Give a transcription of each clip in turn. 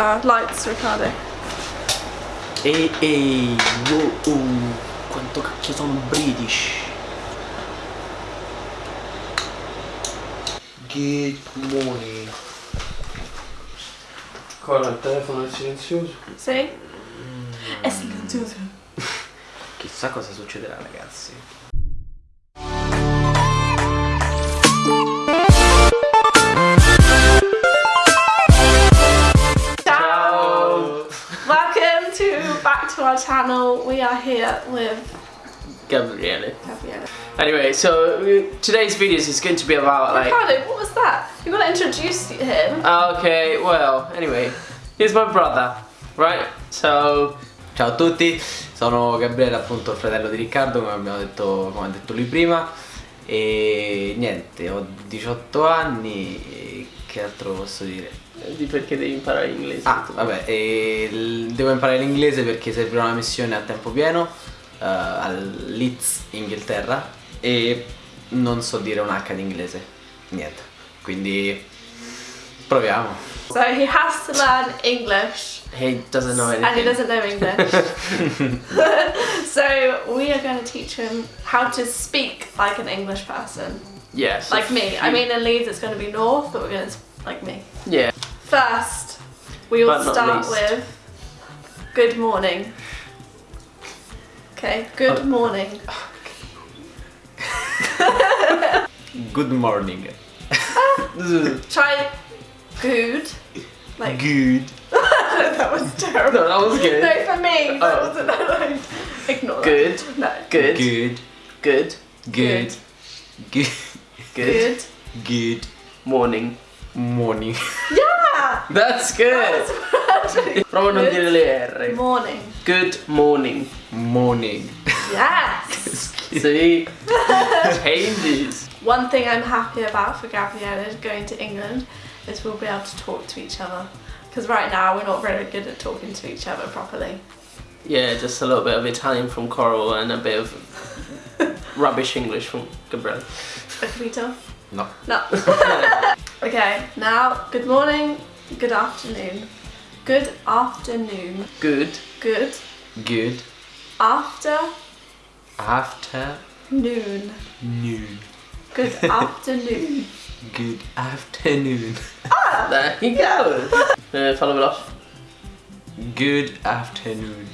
Uh, lights, Riccardo. Ehi, ehi, wow, oh, quanto cacchio sono British. Good morning. Ancora il telefono è silenzioso. Sì? È silenzioso. Chissà cosa succederà ragazzi. To our channel. We are here with Gabriele. Gabriele. Anyway, so today's videos is going to be about like... Riccardo, what was that? You want to introduce him? Okay, well, anyway, he's my brother, right? So, ciao a tutti, sono Gabriele, appunto il fratello di Riccardo, come abbiamo detto, come ha detto lui prima. E niente, ho 18 anni che altro posso dire? Di perché devi imparare l'inglese. Ah, vabbè, e devo imparare l'inglese perché servirà una missione a tempo pieno eh, al Leeds, Inghilterra e non so dire un H di inglese, niente. Quindi proviamo. So he has to learn English He doesn't know and he anything. doesn't know English. so we are going to teach him how to speak like an English person. Yes. Like me. I mean in Leeds it's going to be north, but we're going to like me. Yeah. First, we will But start least. with good morning. Okay, good Oh. morning. Good morning. Try good. Like Good. that was terrible. No, that was good. No, for me, that Oh. wasn't that like, ignore Good. that. No. Good. Good. Good. Good. Good. Good. Good. Good Morning. morning. Yeah! That's good. Prova a non Good dire le R. Morning. Good morning. Morning. Yes! See? Changes. One thing I'm happy about for Gabriella going to England is we'll be able to talk to each other. Because right now we're not very good at talking to each other properly. Yeah, just a little bit of Italian from Coral and a bit of rubbish English from Gabriel. Capito? No. No. okay, now good morning, good afternoon. Good afternoon. Good. Good Good After afternoon. Noon. Good afternoon. Good afternoon. Ah! there you go. Uh, follow it off. Good afternoon.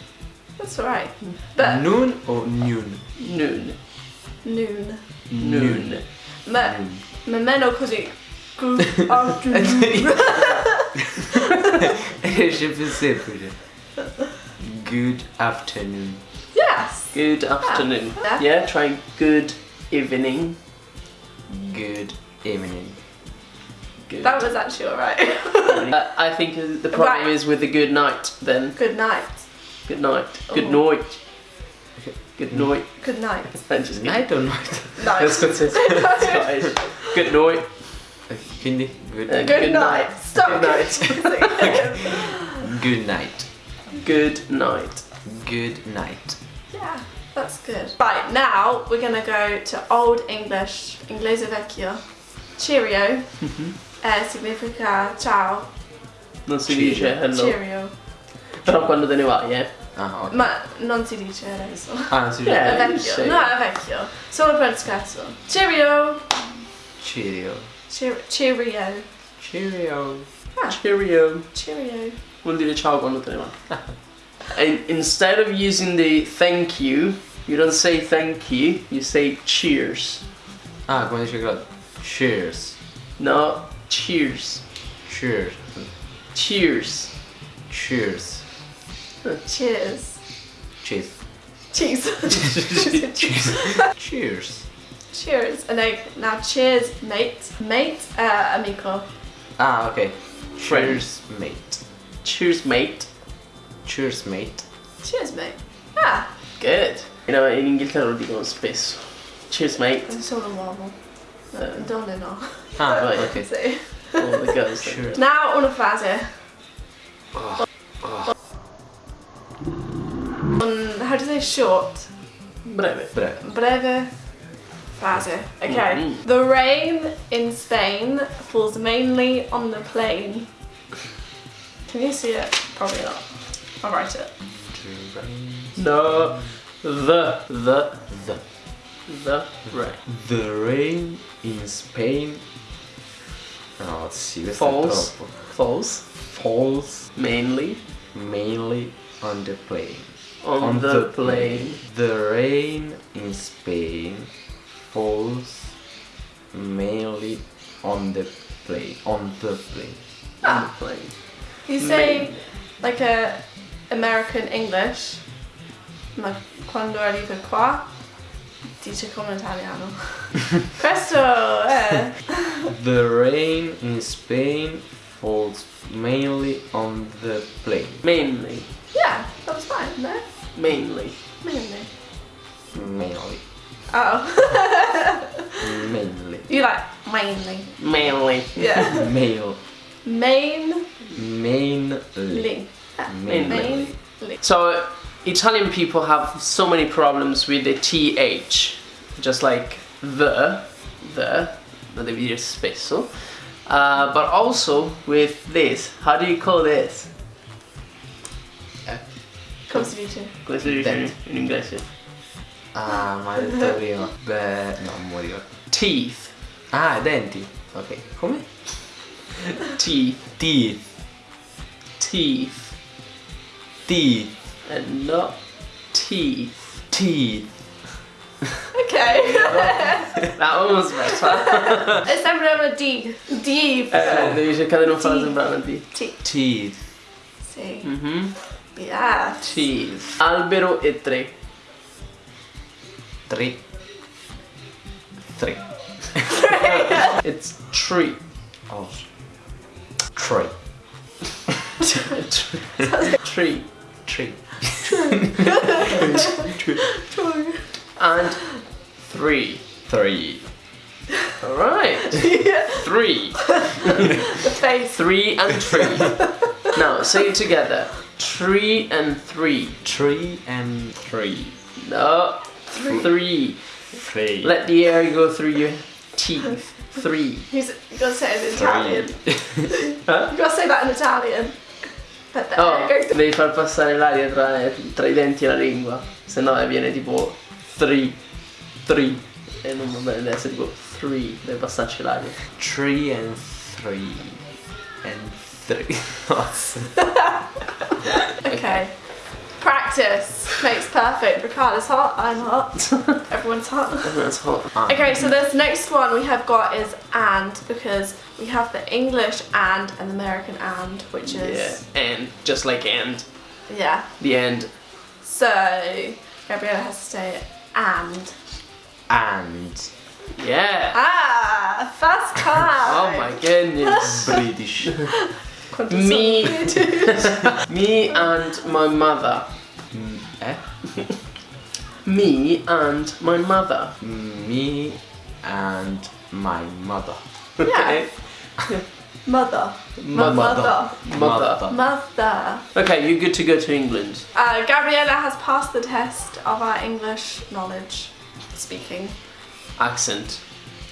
That's alright. But Noon or noon? Noon. noon. Noon. Ma, ma meno così. Good afternoon. Esce più semplice. Good afternoon. yes. Good afternoon. Yeah. Yeah, try good evening. Good evening. Good. That was actually alright. Uh, I think uh, the problem Right. is with the good night then. good night. Good night. Good Oh. night. Good night. Good night. I'm just kidding. Night or night? That's Night. what it is. Scottish. Good night. Quindi good, Good, Good night. night. Stop. Good night. good night. Good night. Good night. yeah, that's good. Right, now we're gonna go to Old English, Inglese Vecchio. Cheerio Mhm. eh, significa ciao. Non si Cheerio. dice hello. Cheerio. Però quando te ne vai, eh. Ah, ok. Ma non si dice adesso. Ah, sì. Eh. È vecchio. No, è vecchio. Solo per scherzo. Cheerio. Cheerio. Cheer- cheerio. Cheerio. Ah, Cheerio. cheerio. Vuol dire ciao quando te ne vai. and instead of using the thank you, you don't say thank you, you say cheers. Ah, come dice Claudio. Cheers. No, cheers. Cheers. Cheers. Cheers. Cheers. Cheers. Cheese. Cheers. cheers. And then now cheers, mate. Mate, uh, amico. Ah, ok. Friend. Cheers, mate. Cheers, mate. Cheers, mate. Cheers, mate. Ah, Good. You know, in Inghilterra lo dicono spesso. Cheers, mate. è solo un uomo. No, donne no. Ah, Right. ok. Sì. All the girls. Cheers. Now una frase. Un, how do you say short? Breve. Breve. Breve frase. Okay. Mhm. The rain in Spain falls mainly on the plain. Can you see it? Probably not. I'll write it. No. The. The. The, The. Right. the rain in Spain. No, sì, questo Falls. è troppo. Falls. Falls Mainly. mainly on the plain. On, the, plane. The rain in Spain falls mainly on the plane. On the plane. Ah. On the plane. You say like a American English, ma quando arriva qua dice come in italiano. Questo è. The rain in Spain falls mainly on the plane. Mainly. Yeah, that was fine, no? Mainly. Mainly. Mainly. Oh. Mainly. you like mainly. Mainly. Yeah. Mail. Main. Mainly. Mainly. Mainly. So Italian people have so many problems with the th, just like the, the, lo devi dire spesso. Uh, but also with this. How do you call this? Come si dice? Come si dice in, Dent. Ah, ma hai detto prima. Beh, no, non morivo. Teeth. Ah, denti. Ok. Come? Teeth. Teeth. Teeth. Teeth. And not teeth. Teeth. Okay. That one was better. e sembra una D. D. Eh, devi cercare di non farla Teeth. sembrare una D. T. Teeth. Sì. Mhm. Yeah. Teeth. Albero e tre. Three. Three. It's tree. Oh. Three. tree. Three. And three. Three. Alright. Three. The face. Three and three. Now say it together. Tree and three. Three and three. No. Three. Three. Let the air go through your teeth. Three. Who's, you gotta say it in Italian. Huh? You gotta say that in Italian. Oh, devi far passare l'aria tra, tra i denti e la lingua, se no viene tipo three, three, e non va bene, deve essere tipo three, deve passarci l'aria. Three and three. And three. Nossa. Okay. Practice makes perfect. Riccardo's hot, I'm hot. Everyone's hot. Everyone's hot. Okay, so this next one we have got is and because we have the English and and the American and, which Yeah, is and just like and, yeah. the end. So Gabriella has to say and. And. Yeah. Ah, first time. Oh my goodness. British. Me. Me and my mother. Mm, eh? Me and my mother. Me and my mother. Yeah. Mother. Mother. Mother. Mother. Mother. Okay, you're good to go to England. Uh, Gabriella has passed the test of our English knowledge, speaking, Accent.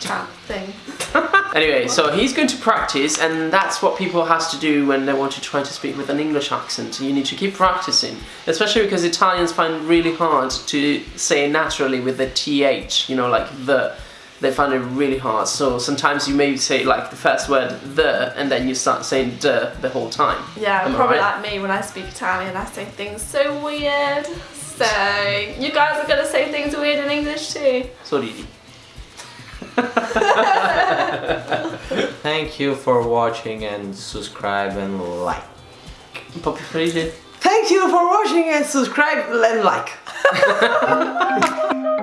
chat thing. Anyway, so he's going to practice, and that's what people has to do when they want to try to speak with an English accent. You need to keep practicing, especially because Italians find really hard to say naturally with the th. You know, like the. They find it really hard. So sometimes you may say like the first word the, and then you start saying the the whole time. Yeah, Am probably right? like me when I speak Italian, I say things so weird. So, you guys are gonna say things weird in English too. So ridi. Thank you for watching and subscribe and like. Un po' Thank you for watching and subscribe and like.